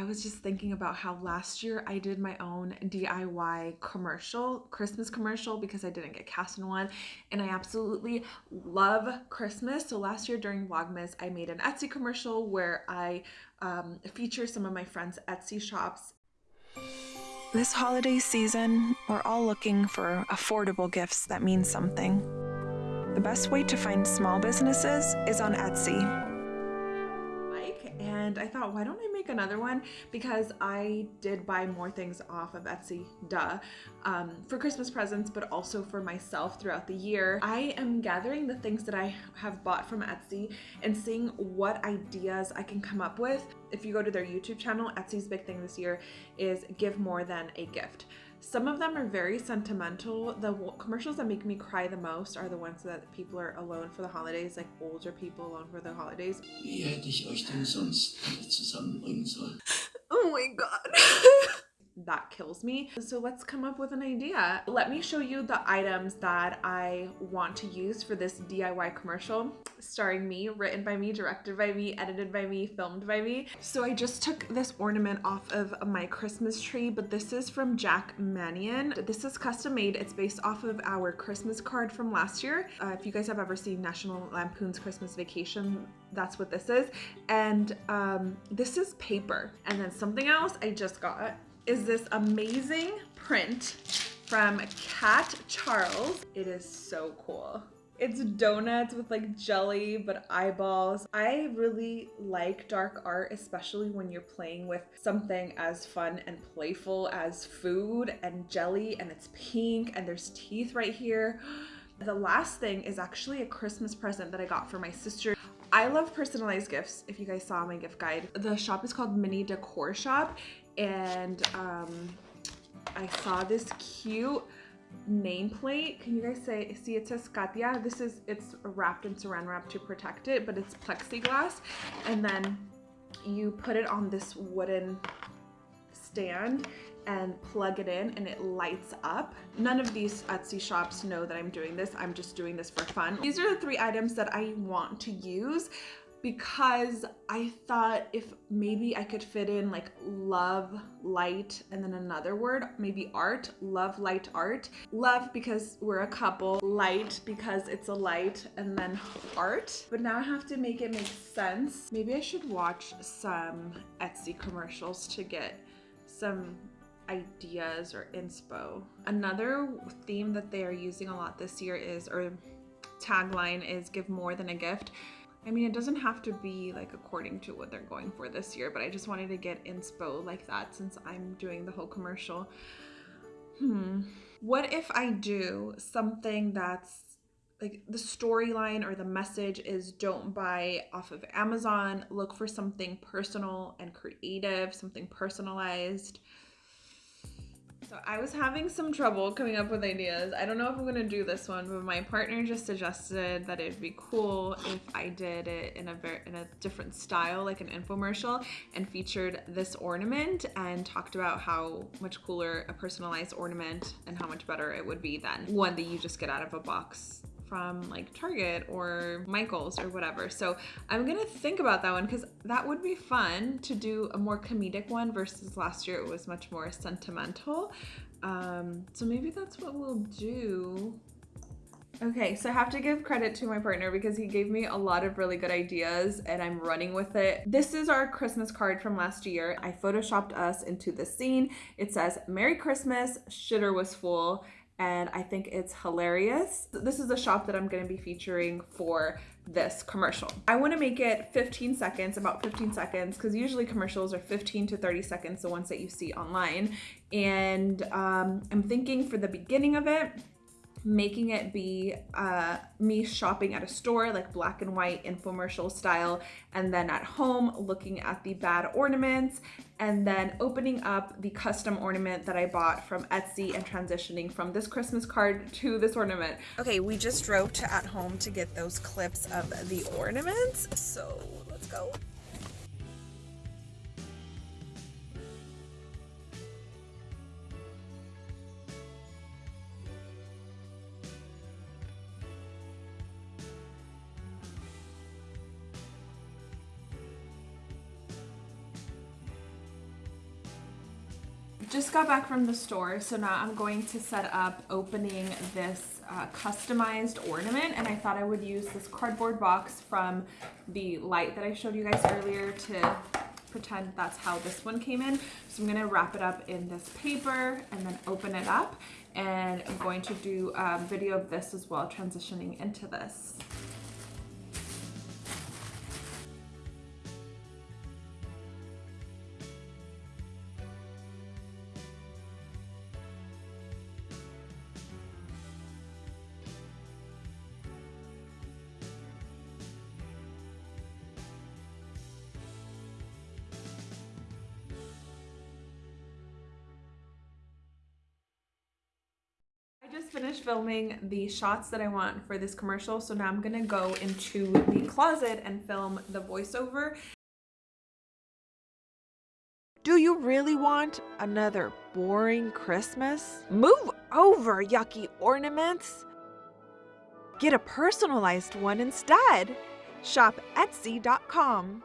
I was just thinking about how last year I did my own DIY commercial, Christmas commercial, because I didn't get cast in one. And I absolutely love Christmas. So last year during Vlogmas, I made an Etsy commercial where I um, feature some of my friends' Etsy shops. This holiday season, we're all looking for affordable gifts that mean something. The best way to find small businesses is on Etsy and I thought, why don't I make another one? Because I did buy more things off of Etsy, duh, um, for Christmas presents, but also for myself throughout the year. I am gathering the things that I have bought from Etsy and seeing what ideas I can come up with. If you go to their YouTube channel, Etsy's big thing this year is give more than a gift. Some of them are very sentimental. The commercials that make me cry the most are the ones that people are alone for the holidays, like older people alone for the holidays. Wie hätte ich euch denn sonst zusammenbringen sollen? Oh my god. That kills me. So let's come up with an idea. Let me show you the items that I want to use for this DIY commercial starring me, written by me, directed by me, edited by me, filmed by me. So I just took this ornament off of my Christmas tree, but this is from Jack Manion. This is custom made. It's based off of our Christmas card from last year. Uh, if you guys have ever seen National Lampoon's Christmas Vacation, that's what this is. And um, this is paper. And then something else I just got is this amazing print from Cat Charles. It is so cool. It's donuts with like jelly, but eyeballs. I really like dark art, especially when you're playing with something as fun and playful as food and jelly and it's pink and there's teeth right here. The last thing is actually a Christmas present that I got for my sister. I love personalized gifts, if you guys saw my gift guide. The shop is called Mini Decor Shop and um, I saw this cute nameplate. Can you guys say, see it says Katia? This is, it's wrapped in saran wrap to protect it, but it's plexiglass. And then you put it on this wooden stand and plug it in and it lights up. None of these Etsy shops know that I'm doing this. I'm just doing this for fun. These are the three items that I want to use because I thought if maybe I could fit in like love, light, and then another word, maybe art, love, light, art. Love because we're a couple, light because it's a light, and then art. But now I have to make it make sense. Maybe I should watch some Etsy commercials to get some ideas or inspo. Another theme that they are using a lot this year is, or tagline is give more than a gift. I mean, it doesn't have to be like according to what they're going for this year, but I just wanted to get inspo like that since I'm doing the whole commercial. Hmm. What if I do something that's like the storyline or the message is don't buy off of Amazon, look for something personal and creative, something personalized. So I was having some trouble coming up with ideas. I don't know if I'm gonna do this one, but my partner just suggested that it'd be cool if I did it in a very in a different style, like an infomercial, and featured this ornament and talked about how much cooler a personalized ornament and how much better it would be than one that you just get out of a box from like Target or Michael's or whatever. So I'm gonna think about that one because that would be fun to do a more comedic one versus last year it was much more sentimental. Um, so maybe that's what we'll do. Okay, so I have to give credit to my partner because he gave me a lot of really good ideas and I'm running with it. This is our Christmas card from last year. I photoshopped us into the scene. It says, Merry Christmas, shitter was full and I think it's hilarious. This is the shop that I'm gonna be featuring for this commercial. I wanna make it 15 seconds, about 15 seconds, because usually commercials are 15 to 30 seconds, the ones that you see online. And um, I'm thinking for the beginning of it, making it be uh, me shopping at a store like black and white infomercial style and then at home looking at the bad ornaments and then opening up the custom ornament that I bought from Etsy and transitioning from this Christmas card to this ornament. Okay, we just drove to at home to get those clips of the ornaments. So let's go. Just got back from the store, so now I'm going to set up opening this uh, customized ornament, and I thought I would use this cardboard box from the light that I showed you guys earlier to pretend that's how this one came in. So I'm gonna wrap it up in this paper and then open it up, and I'm going to do a video of this as well, transitioning into this. Finished filming the shots that I want for this commercial, so now I'm gonna go into the closet and film the voiceover. Do you really want another boring Christmas? Move over, yucky ornaments! Get a personalized one instead. Shop Etsy.com.